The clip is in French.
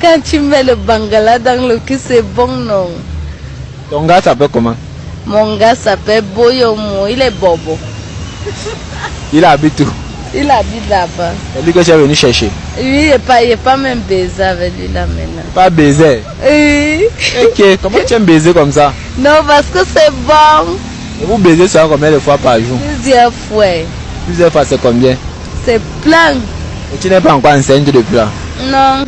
Quand tu mets le bangala dans le cul, c'est bon, non? Ton gars s'appelle comment? Mon gars s'appelle Boyomo, il est bobo. Il habite où? Il habite là-bas. C'est lui que tu es venu chercher. Oui, il n'est pas, même baisé avec lui là maintenant. Pas baiser. Oui. Ok, comment tu aimes baiser comme ça? Non, parce que c'est bon. Et vous baisez ça combien de fois par jour? Plusieurs fois. Plusieurs fois, c'est combien? C'est plein. Et tu n'es pas encore enceinte depuis là? Non.